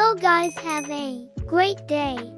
Hello guys, have a great day.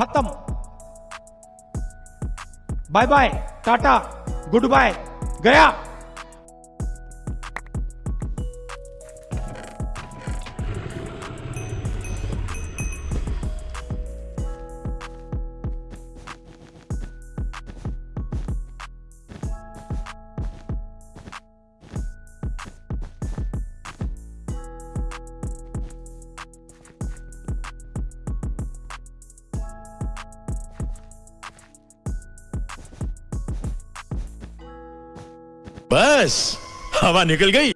खत्म। Bye bye tata goodbye गया। बस हवा निकल गई।